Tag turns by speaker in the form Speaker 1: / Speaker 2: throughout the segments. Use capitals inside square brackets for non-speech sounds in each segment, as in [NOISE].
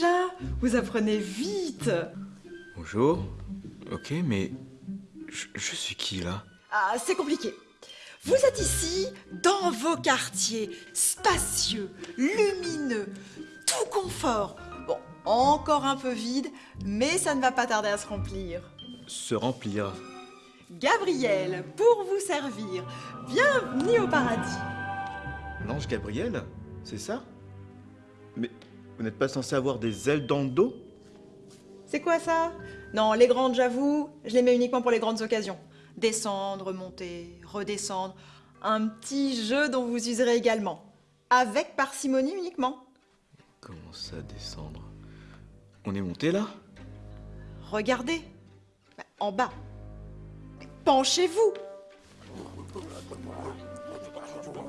Speaker 1: déjà Vous apprenez vite
Speaker 2: Bonjour. Ok, mais je, je suis qui là?
Speaker 1: Ah, c'est compliqué. Vous êtes ici, dans vos quartiers, spacieux, lumineux, tout confort. Bon, encore un peu vide, mais ça ne va pas tarder à se remplir.
Speaker 2: Se remplir.
Speaker 1: Gabriel, pour vous servir, bienvenue au paradis.
Speaker 3: L'ange Gabriel C'est ça? Mais vous n'êtes pas censé avoir des ailes dans le dos
Speaker 1: C'est quoi ça? Non, les grandes, j'avoue, je les mets uniquement pour les grandes occasions. Descendre, monter, redescendre. Un petit jeu dont vous userez également. Avec parcimonie uniquement.
Speaker 2: Comment ça descendre? On est monté là?
Speaker 1: Regardez. Bah, En bas. Penchez-vous.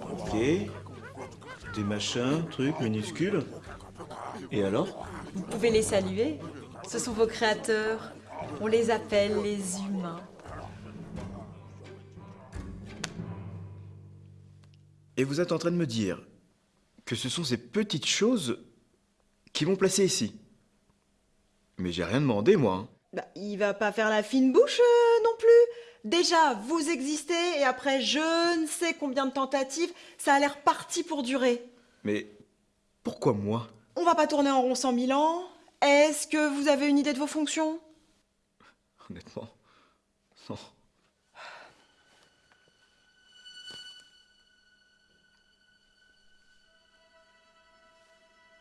Speaker 3: Ok. Des machins, trucs minuscules. Et alors
Speaker 1: Vous pouvez les saluer. Ce sont vos créateurs. On les appelle les humains.
Speaker 3: Et vous êtes en train de me dire que ce sont ces petites choses qui m'ont placé ici. Mais j'ai rien demandé, moi. hein.
Speaker 1: Bah, il va pas faire la fine bouche euh, non plus. Déjà, vous existez et après je ne sais combien de tentatives, ça a l'air parti pour durer.
Speaker 3: Mais pourquoi moi?
Speaker 1: On va pas tourner en rond cent mille ans. Est-ce que vous avez une idée de vos fonctions?
Speaker 3: Honnêtement. Non.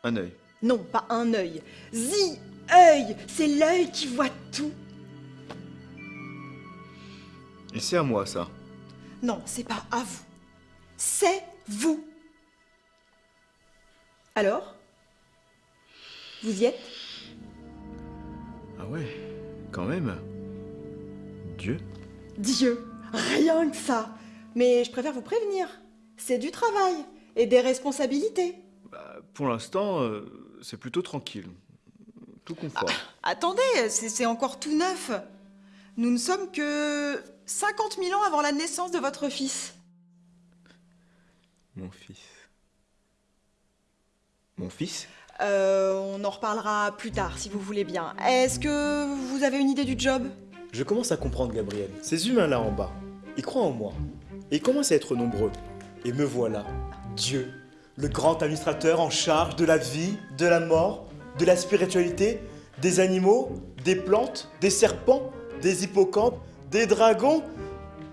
Speaker 3: Un œil.
Speaker 1: Non, pas un œil. Zi, œil, c'est l'œil qui voit tout.
Speaker 3: Et c'est à moi, ça.
Speaker 1: Non, c'est pas à vous. C'est vous. Alors? Vous y êtes?
Speaker 3: Ah ouais, quand même. Dieu
Speaker 1: Dieu, rien que ça. Mais je préfère vous prévenir. C'est du travail et des responsabilités.
Speaker 3: Bah, Pour l'instant, euh, c'est plutôt tranquille. Tout confort.
Speaker 1: Attendez, c'est c'est encore tout neuf. Nous ne sommes que 50 000 ans avant la naissance de votre fils.
Speaker 3: Mon fils. Mon fils?
Speaker 1: Euh, on en reparlera plus tard si vous voulez bien. Est-ce que vous avez une idée du job?
Speaker 4: Je commence à comprendre, Gabriel. Ces humains-là en bas, ils croient en moi. Et ils commencent à être nombreux. Et me voilà, Dieu, le grand administrateur en charge de la vie, de la mort, de la spiritualité, des animaux, des plantes, des serpents, des hippocampes, des dragons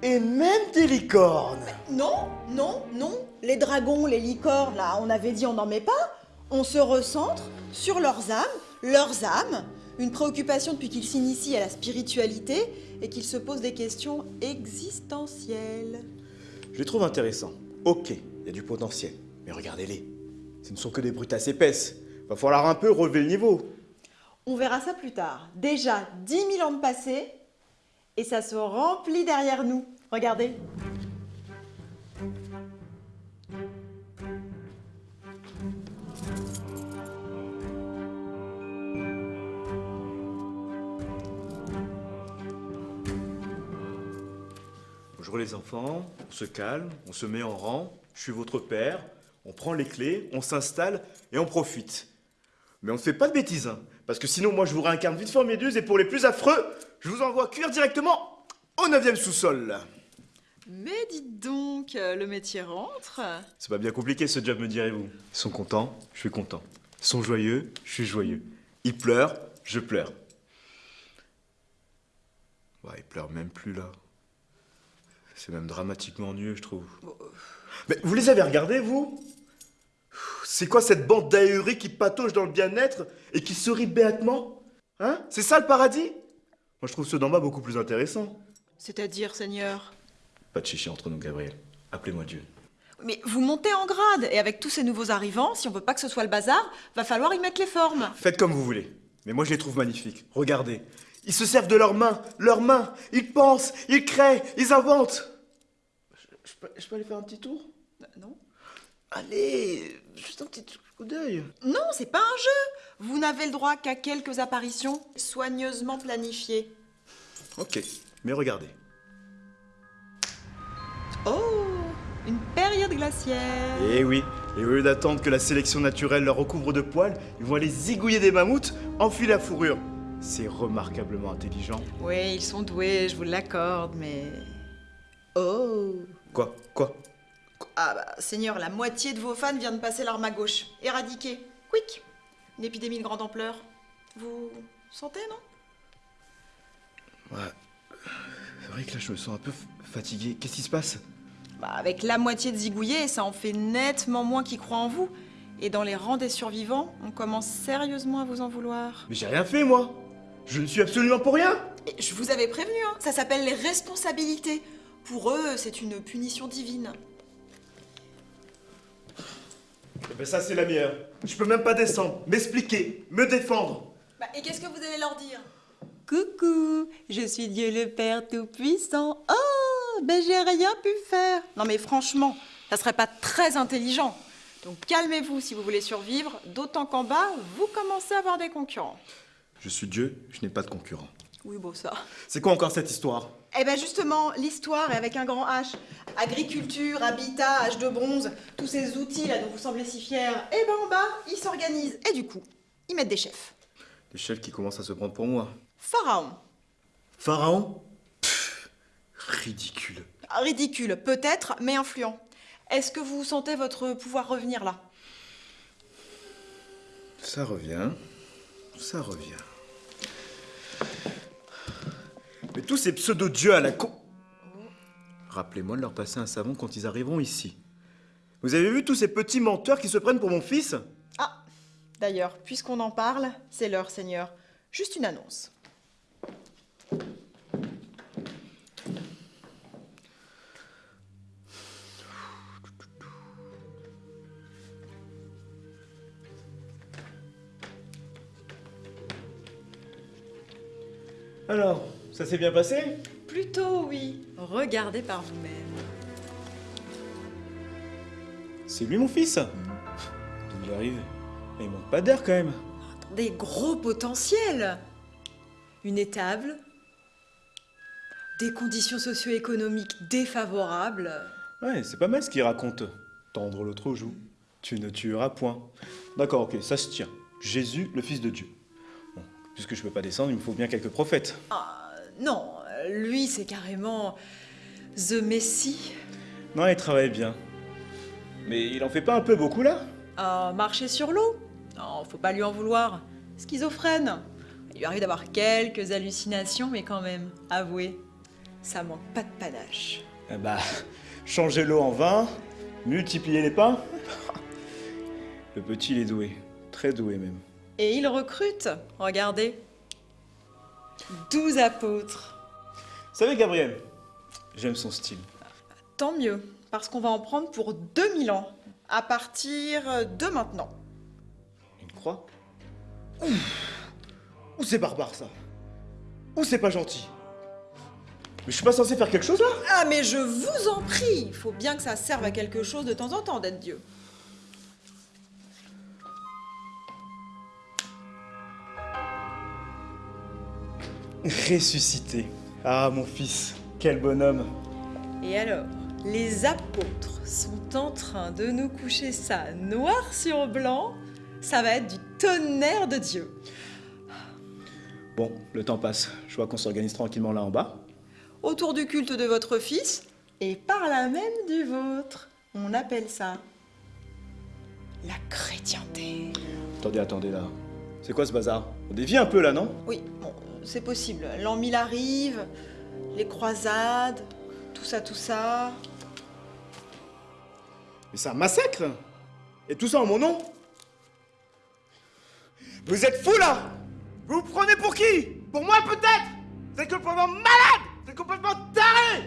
Speaker 4: et même des licornes.
Speaker 1: Non, non, non. Les dragons, les licornes, là, on avait dit on n'en met pas. On se recentre sur leurs âmes, leurs âmes. Une préoccupation depuis qu'ils s'initient à la spiritualité et qu'ils se posent des questions existentielles.
Speaker 4: Je les trouve intéressants. Ok, il y a du potentiel. Mais regardez-les. Ce ne sont que des brutasses épaisses. Va falloir un peu relever le niveau.
Speaker 1: On verra ça plus tard. Déjà 10 000 ans de passé et ça se remplit derrière nous. Regardez.
Speaker 4: Bonjour les enfants, on se calme, on se met en rang, je suis votre père, on prend les clés, on s'installe et on profite. Mais on ne fait pas de bêtises, hein, parce que sinon moi je vous réincarne vite formidieuse et pour les plus affreux, je vous envoie cuire directement au 9 sous-sol.
Speaker 1: Mais dites donc, euh, le métier rentre.
Speaker 4: C'est pas bien compliqué ce job me direz-vous. Ils sont contents, je suis content. Ils sont joyeux, je suis joyeux. Ils pleurent, je pleure. Ouais, ils pleurent même plus là. C'est même dramatiquement ennuyeux, je trouve. Mais vous les avez regardés, vous? C'est quoi cette bande d'ahuris qui patauge dans le bien-être et qui sourit béatement? Hein? C'est ça le paradis? Moi, je trouve ceux d'en bas beaucoup plus intéressants.
Speaker 1: C'est-à-dire, Seigneur?
Speaker 4: Pas de chichi entre nous, Gabriel. Appelez-moi Dieu.
Speaker 1: Mais vous montez en grade et avec tous ces nouveaux arrivants, si on veut pas que ce soit le bazar, va falloir y mettre les formes.
Speaker 4: Faites comme vous voulez. Mais moi, je les trouve magnifiques. Regardez. Ils se servent de leurs mains, leurs mains. Ils pensent, ils créent, ils inventent. Je, je peux, je peux aller faire un petit tour?
Speaker 1: Non
Speaker 4: Allez, juste un petit coup d'œil.
Speaker 1: Non, c'est pas un jeu Vous n'avez le droit qu'à quelques apparitions soigneusement planifiées.
Speaker 4: Ok, mais regardez.
Speaker 1: Oh Une période glaciaire
Speaker 4: Eh oui, et au lieu d'attendre que la sélection naturelle leur recouvre de poils, ils vont aller zigouiller des mammouths, enfiler la fourrure. C'est remarquablement intelligent.
Speaker 1: Oui, ils sont doués, je vous l'accorde, mais... Oh
Speaker 4: Quoi Quoi?
Speaker 1: Ah bah, Seigneur, la moitié de vos fans vient de passer l'arme à gauche. Éradiqué. Quick Une épidémie de grande ampleur. Vous sentez, non?
Speaker 3: Ouais. C'est vrai que là, je me sens un peu fatigué. Qu'est-ce qui se passe?
Speaker 1: Bah, avec la moitié de zigouillés, ça en fait nettement moins qui croient en vous. Et dans les rangs des survivants, on commence sérieusement à vous en vouloir.
Speaker 4: Mais j'ai rien fait, moi Je ne suis absolument pour rien
Speaker 1: Et je vous avais prévenu, hein, ça s'appelle les responsabilités. Pour eux, c'est une punition divine.
Speaker 4: Eh ben ça, c'est la meilleure. Je peux même pas descendre, m'expliquer, me défendre.
Speaker 1: Bah, et qu'est-ce que vous allez leur dire? Coucou, je suis Dieu le Père Tout-Puissant. Oh, ben j'ai rien pu faire. Non mais franchement, ça serait pas très intelligent. Donc calmez-vous si vous voulez survivre, d'autant qu'en bas, vous commencez à avoir des concurrents.
Speaker 3: Je suis Dieu, je n'ai pas de concurrent.
Speaker 1: Oui, bon ça.
Speaker 4: C'est quoi encore cette histoire?
Speaker 1: Eh ben justement, l'histoire est avec un grand H. Agriculture, habitat, H de bronze, tous ces outils là dont vous semblez si fiers. Eh ben en bas, ils s'organisent. Et du coup, ils mettent des chefs.
Speaker 3: Des chefs qui commencent à se prendre pour moi.
Speaker 1: Pharaon.
Speaker 4: Pharaon?
Speaker 3: Ridicule.
Speaker 1: Ridicule, peut-être, mais influent. Est-ce que vous sentez votre pouvoir revenir là?
Speaker 3: Ça revient. Ça revient.
Speaker 4: Mais tous ces pseudo-dieux à la con...
Speaker 3: Rappelez-moi de leur passer un savon quand ils arriveront ici.
Speaker 4: Vous avez vu tous ces petits menteurs qui se prennent pour mon fils?
Speaker 1: Ah, d'ailleurs, puisqu'on en parle, c'est l'heure, Seigneur. Juste une annonce.
Speaker 4: S'est bien passé
Speaker 1: Plutôt oui. Regardez par vous-même.
Speaker 4: C'est lui mon fils D'où il arrive il manque pas d'air quand même.
Speaker 1: Des gros potentiels. Une étable. Des conditions socio-économiques défavorables.
Speaker 4: Ouais, c'est pas mal ce qu'il raconte. Tendre l'autre aux joues. Tu ne tueras point. D'accord, ok, ça se tient. Jésus, le Fils de Dieu. Bon, puisque je peux pas descendre, il me faut bien quelques prophètes.
Speaker 1: Ah, non, lui c'est carrément The Messie.
Speaker 4: Non, il travaille bien. Mais il en fait pas un peu beaucoup là?
Speaker 1: Ah, marcher sur l'eau? Non, faut pas lui en vouloir. Schizophrène. Il lui arrive d'avoir quelques hallucinations, mais quand même, avouez, ça manque pas de panache.
Speaker 4: Eh bah, changer l'eau en vin, multiplier les pains. [LAUGHS] Le petit, il est doué. Très doué même.
Speaker 1: Et il recrute, regardez. 12 apôtres.
Speaker 4: Vous savez, Gabriel, j'aime son style.
Speaker 1: Tant mieux, parce qu'on va en prendre pour 2000 ans, à partir de maintenant.
Speaker 4: Une croix? Ouh Ouh, c'est barbare ça Ouh, c'est pas gentil Mais je suis pas censé faire quelque chose là?
Speaker 1: Ah, mais je vous en prie, il faut bien que ça serve à quelque chose de temps en temps d'être Dieu.
Speaker 4: Ressuscité. Ah, mon fils, quel bonhomme.
Speaker 1: Et alors, les apôtres sont en train de nous coucher ça noir sur blanc. Ça va être du tonnerre de Dieu.
Speaker 4: Bon, le temps passe. Je vois qu'on s'organise tranquillement là en bas.
Speaker 1: Autour du culte de votre fils et par là même du vôtre. On appelle ça la chrétienté.
Speaker 4: Attendez, attendez là. C'est quoi ce bazar? On dévie un peu là, non?
Speaker 1: Oui, bon, c'est possible. L'an 1000 arrive, les croisades, tout ça, tout ça.
Speaker 4: Mais c'est un massacre! Et tout ça en mon nom! Vous êtes fous là! Vous vous prenez pour qui? Pour moi peut-être! Vous êtes complètement malade! Vous êtes complètement taré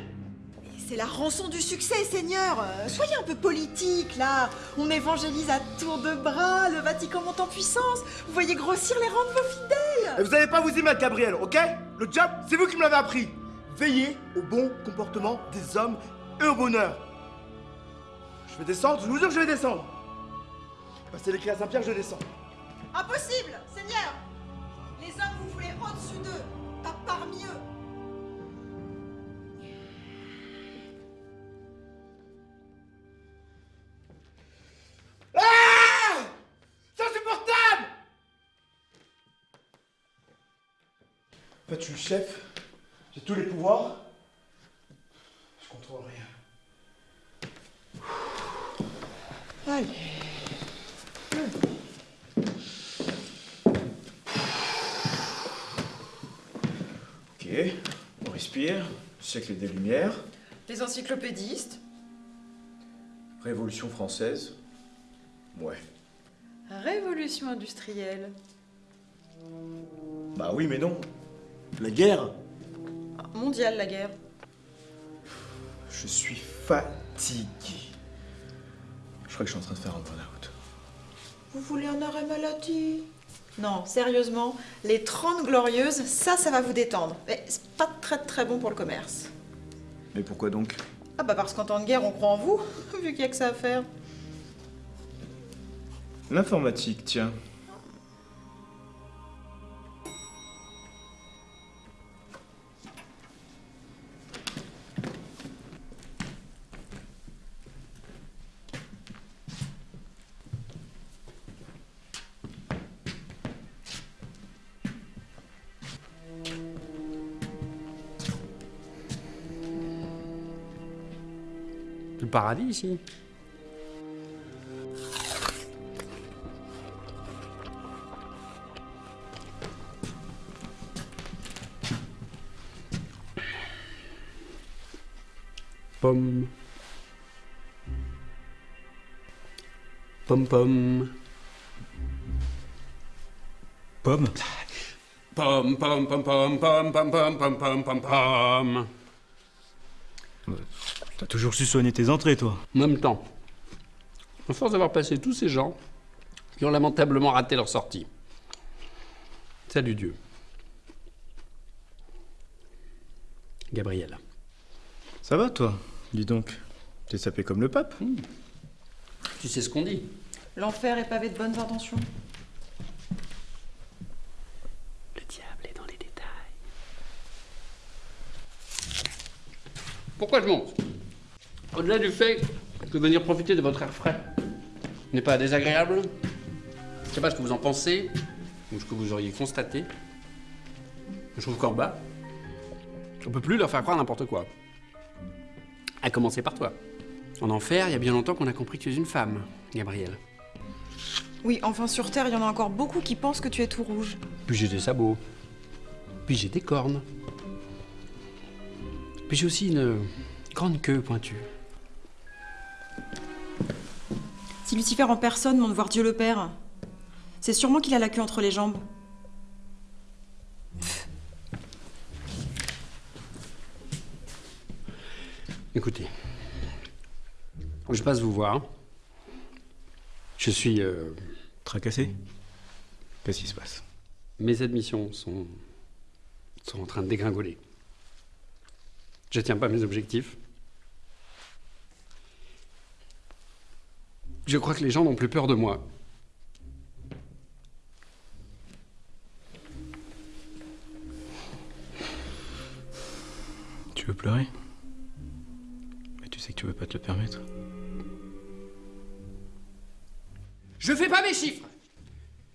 Speaker 1: c'est la rançon du succès, Seigneur. Euh, Soyez un peu politique, là. On évangélise à tour de bras, le Vatican monte en puissance. Vous voyez grossir les rangs de vos fidèles.
Speaker 4: Et vous n'allez pas vous y mettre, Gabriel, ok? Le job, c'est vous qui me l'avez appris. Veillez au bon comportement des hommes et au bonheur. Je vais descendre, je vous jure que je vais descendre. Passez l'écrit à Saint-Pierre, je descends.
Speaker 1: Impossible, Seigneur. Les hommes, vous voulez au-dessus d'eux, pas parmi eux.
Speaker 4: En fait, je suis le chef, j'ai tous les pouvoirs. Je contrôle rien.
Speaker 1: Allez.
Speaker 3: Ok, on respire. Siècle des Lumières.
Speaker 1: Les encyclopédistes.
Speaker 3: Révolution française. Ouais.
Speaker 1: Révolution industrielle.
Speaker 4: Bah oui, mais non. La guerre
Speaker 1: Mondiale, la guerre.
Speaker 3: Je suis fatigué. Je crois que je suis en train de faire un burn-out.
Speaker 1: Vous voulez un arrêt maladie? Non, sérieusement, les 30 glorieuses, ça, ça va vous détendre. Mais c'est pas très très bon pour le commerce.
Speaker 3: Mais pourquoi donc?
Speaker 1: Ah bah parce qu'en temps de guerre, on croit en vous, [LAUGHS] vu qu'il y a que ça à faire.
Speaker 3: L'informatique, tiens.
Speaker 5: Le paradis ici. Pomme. Pomme pomme.
Speaker 3: Pomme
Speaker 5: Pomme pomme pomme pomme pomme pomme pomme pomme pomme pomme.
Speaker 6: T'as toujours su soigner tes entrées, toi.
Speaker 5: En même temps, à force d'avoir passé tous ces gens qui ont lamentablement raté leur sortie. Salut Dieu. Gabriel.
Speaker 3: Ça va, toi? Dis donc. T'es sapé comme le pape
Speaker 5: Tu sais ce qu'on dit?
Speaker 1: L'enfer est pavé de bonnes intentions.
Speaker 5: Le diable est dans les détails. Pourquoi je monte? Au-delà du fait que venir profiter de votre air frais n'est pas désagréable, je sais pas ce que vous en pensez, ou ce que vous auriez constaté. Je trouve qu'en bas, on peut plus leur faire croire n'importe quoi. À commencer par toi. En enfer, il y a bien longtemps qu'on a compris que tu es une femme, Gabriel.
Speaker 1: Oui, enfin sur Terre, il y en a encore beaucoup qui pensent que tu es tout rouge.
Speaker 5: Puis j'ai des sabots. Puis j'ai des cornes. Puis j'ai aussi une grande queue pointue.
Speaker 1: Si Lucifer en personne monte voir Dieu le Père, c'est sûrement qu'il a la queue entre les jambes.
Speaker 5: Écoutez, je passe vous voir. Je suis. euh,
Speaker 3: Tracassé Qu'est-ce qui se passe?
Speaker 5: Mes admissions sont, sont en train de dégringoler. Je tiens pas mes objectifs. Je crois que les gens n'ont plus peur de moi.
Speaker 3: Tu veux pleurer? Mais tu sais que tu veux pas te le permettre.
Speaker 5: Je fais pas mes chiffres.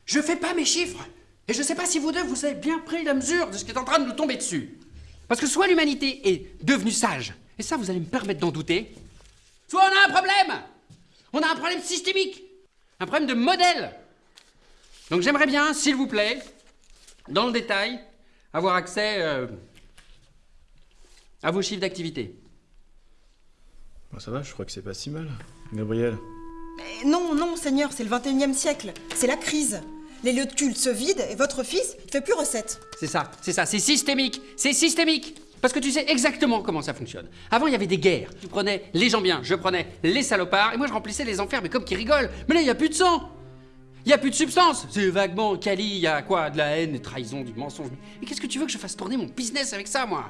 Speaker 5: Je fais pas mes chiffres. Et je sais pas si vous deux, vous avez bien pris la mesure de ce qui est en train de nous tomber dessus. Parce que soit l'humanité est devenue sage, et ça vous allez me permettre d'en douter, soit on a un problème. On a un problème systémique. Un problème de modèle. Donc j'aimerais bien, s'il vous plaît, dans le détail, avoir accès euh, à vos chiffres d'activité.
Speaker 3: Bon, ça va, je crois que c'est pas si mal. Gabriel
Speaker 1: Mais non, non, Seigneur, c'est le 21e siècle. C'est la crise. Les lieux de culte se vident et votre fils, il fait plus recette.
Speaker 5: C'est ça, c'est ça, c'est systémique, c'est systémique. Parce que tu sais exactement comment ça fonctionne. Avant, il y avait des guerres. Tu prenais les gens bien, je prenais les salopards, et moi je remplissais les enfers, mais comme qui rigolent. Mais là, il n'y a plus de sang. Il n'y a plus de substance. C'est vaguement quali, il y a quoi De la haine, des trahisons, du mensonge. Mais qu'est-ce que tu veux que je fasse tourner mon business avec ça, moi?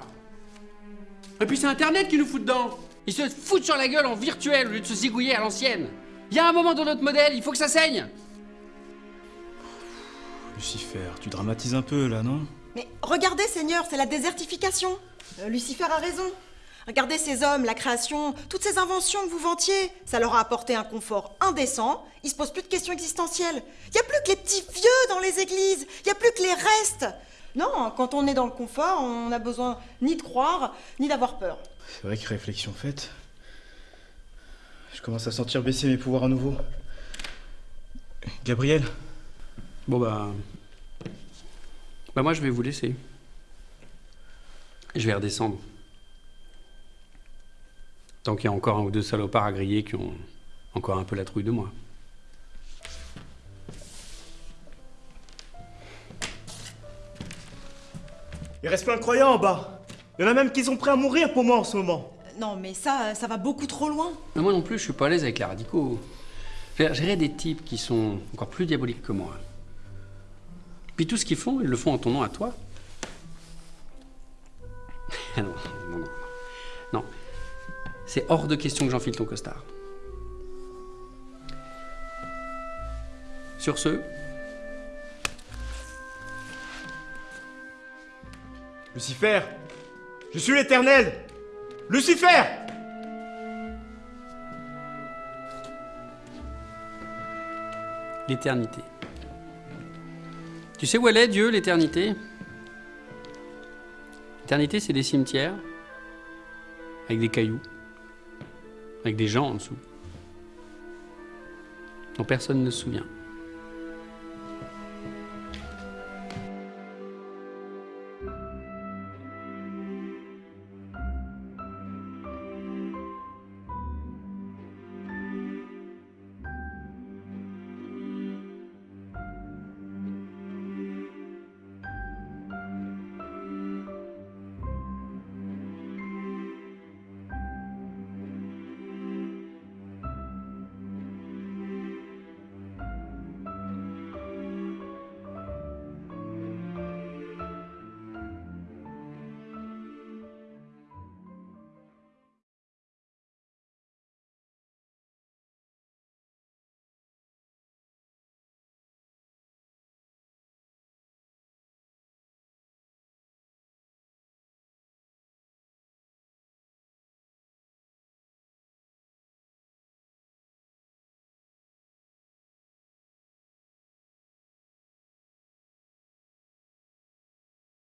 Speaker 5: Et puis c'est Internet qui nous fout dedans. Ils se foutent sur la gueule en virtuel au lieu de se zigouiller à l'ancienne. Il y a un moment dans notre modèle, il faut que ça saigne.
Speaker 6: Lucifer, tu dramatises un peu là, non?
Speaker 1: Mais regardez, Seigneur, c'est la désertification. Euh, Lucifer a raison. Regardez ces hommes, la création, toutes ces inventions que vous vantiez. Ça leur a apporté un confort indécent. Ils se posent plus de questions existentielles. Il n'y a plus que les petits vieux dans les églises. Il n'y a plus que les restes. Non, quand on est dans le confort, on n'a besoin ni de croire, ni d'avoir peur.
Speaker 4: C'est vrai que réflexion faite. Je commence à sentir baisser mes pouvoirs à nouveau.
Speaker 3: Gabriel,
Speaker 5: Bon bah. Bah moi je vais vous laisser. Je vais redescendre. Tant qu'il y a encore un ou deux salopards à griller qui ont encore un peu la trouille de moi.
Speaker 4: Il reste plein de croyants en bas. Il y en a même qui sont prêts à mourir pour moi en ce moment.
Speaker 1: Non, mais ça, ça va beaucoup trop loin.
Speaker 5: Mais moi non plus, je suis pas à l'aise avec les radicaux. Gérer des types qui sont encore plus diaboliques que moi. Puis tout ce qu'ils font, ils le font en ton nom à toi. Ah non, non, non. Non. C'est hors de question que j'enfile ton costard. Sur ce,
Speaker 4: Lucifer Je suis l'éternel Lucifer
Speaker 5: l'éternité. Tu sais où elle est, Dieu, l'éternité? L'éternité, c'est des cimetières, avec des cailloux, avec des gens en dessous, dont personne ne se souvient.